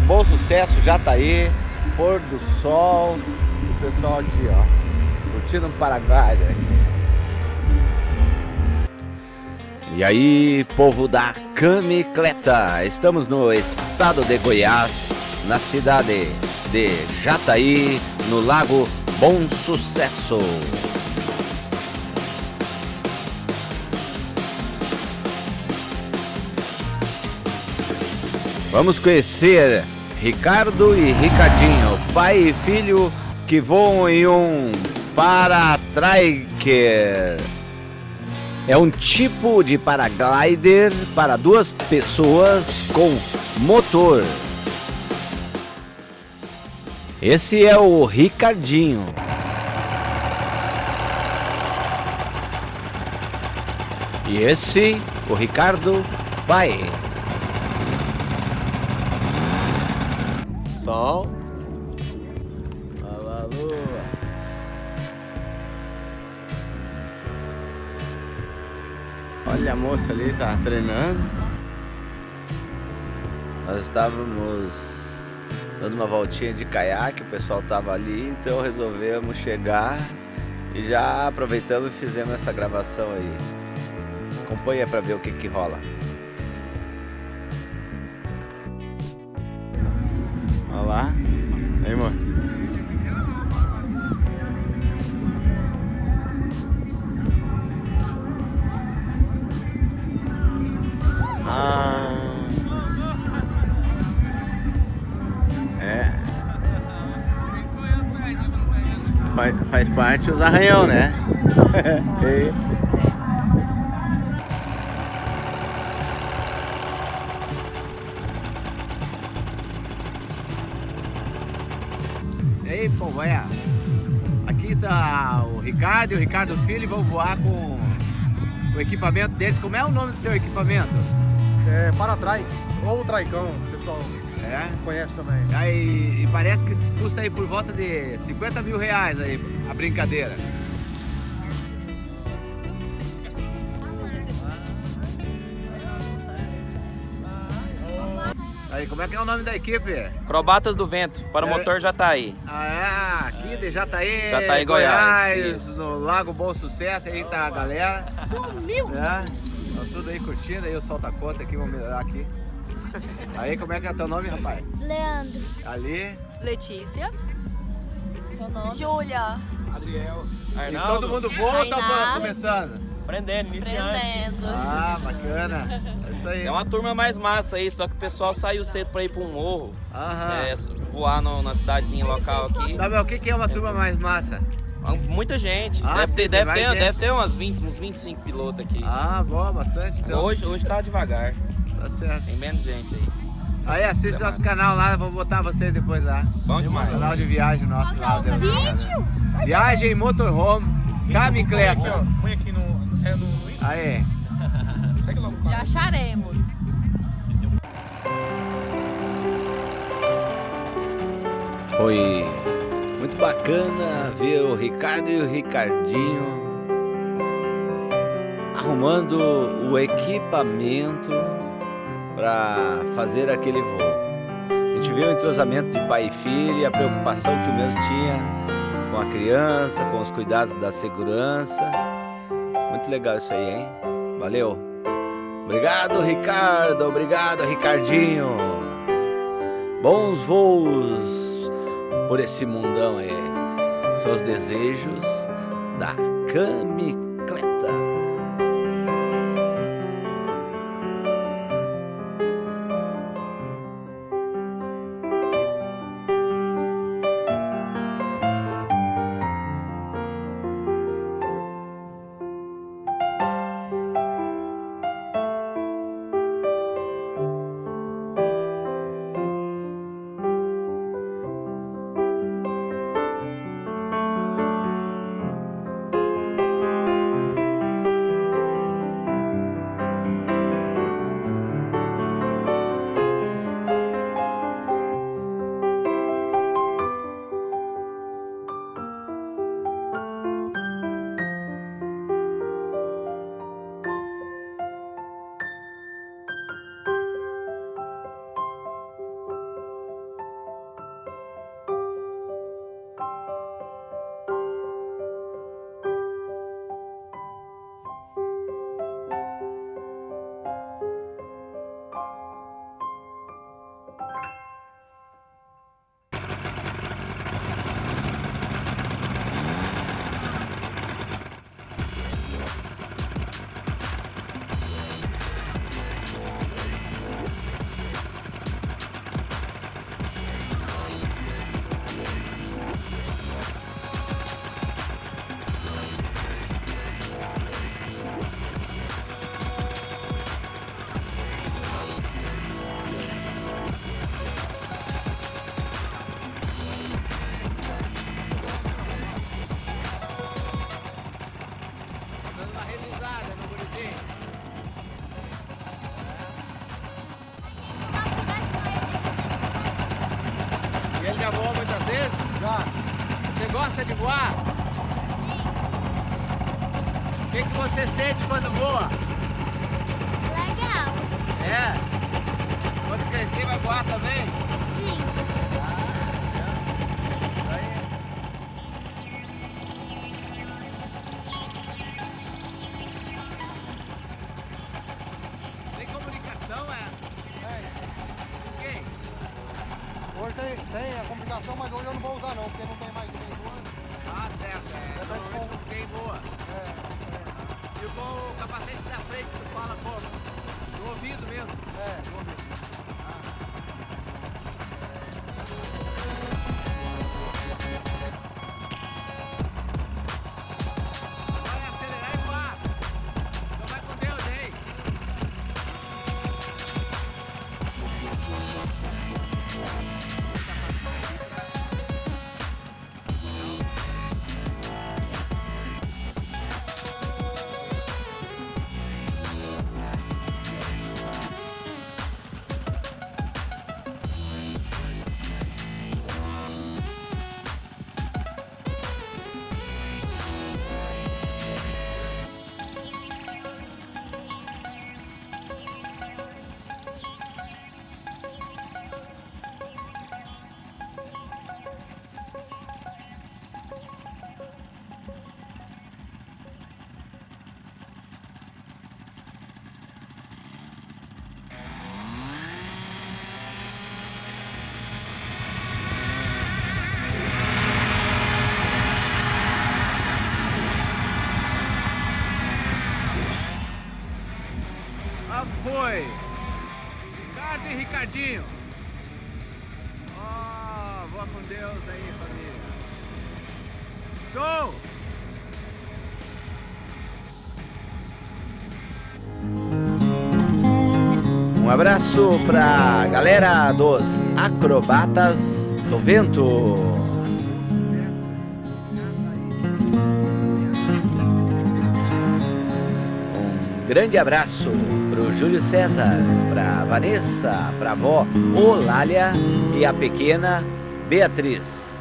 Bom Sucesso, Jataí, pôr do sol, o pessoal aqui, ó, curtindo o Paraguai. E aí, povo da Camicleta, estamos no estado de Goiás, na cidade de Jataí, no Lago Bom Sucesso. Vamos conhecer Ricardo e Ricardinho, pai e filho que voam em um paratriker. É um tipo de paraglider para duas pessoas com motor. Esse é o Ricardinho. E esse, o Ricardo, pai. Sol. Olha lá, lua. Olha a moça ali, tá treinando. Nós estávamos dando uma voltinha de caiaque, o pessoal tava ali, então resolvemos chegar e já aproveitamos e fizemos essa gravação aí. Acompanha para ver o que que rola. Faz, faz parte os arranhão, né? E aí, Pombanha? Aqui tá o Ricardo e o Ricardo Filho vão voar com o equipamento deles. Como é o nome do teu equipamento? É Paratrike, ou Traicão, pessoal É? conhece também. Aí, e parece que custa aí por volta de 50 mil reais aí, a brincadeira. Aí, como é que é o nome da equipe? Acrobatas do Vento, para o É. motor já tá aí. Ah, é, aqui de Jataí, Jataí, Goiás, isso. no Lago Bom Sucesso, aí tá a galera. Sumiu! É, tá tudo aí curtindo, aí o sol tá conta aqui, vamos melhorar aqui. Aí, como é que é teu nome, rapaz? Leandro. Ali, Letícia. Júlia. e todo mundo voa ou tá começando? Prendendo, Prendendo. Ah, bacana, é isso aí. É uma turma mais massa aí, só que o pessoal saiu cedo pra ir pra um morro, Aham. é, voar no- na cidadezinha local aqui. Tá, mas o que que é uma turma mais massa? Muita gente, Ah, deve, sim, ter, deve, ter, gente. deve ter umas 20, uns 25 pilotos aqui. Ah, boa, bastante então. Hoje, hoje tá devagar, Tá certo. tem menos gente aí. Aí assiste nosso canal lá, vou botar vocês depois lá. Bom demais. Canal de viagem nosso lá. Deus céu. Vídeo? Viagem Motorhome, Camicleta. Põe aqui no, é, no, no Insta, Aí. segue lá no Já acharemos. Foi muito bacana ver o Ricardo e o Ricardinho arrumando o equipamento para fazer aquele voo. A gente viu o entrosamento de pai e filho e a preocupação que o mesmo tinha com a criança, com os cuidados da segurança. Muito legal isso aí, hein? Valeu! Obrigado, Ricardo! Obrigado, Ricardinho! Bons voos por esse mundão aí. São os desejos da Camicleta. E ele já voa muitas vezes? Já. Você gosta de voar? Sim. O que, que você sente quando voa? Legal. É? Quando crescer vai voar também? Sim. Hoje tem, tem a complicação, mas hoje eu não vou usar não, porque não tem mais voando. Ah, certo. É, É, mas então, quem voa? É, E com o capacete da frente tu fala como? No ouvido mesmo. Foi! Ricardo e Ricardinho! Ó, voa com Deus aí, família! Show! Um abraço pra galera dos Acrobatas do Vento. Grande abraço pro Júlio César, pra Vanessa, pra avó Olália e a pequena Beatriz.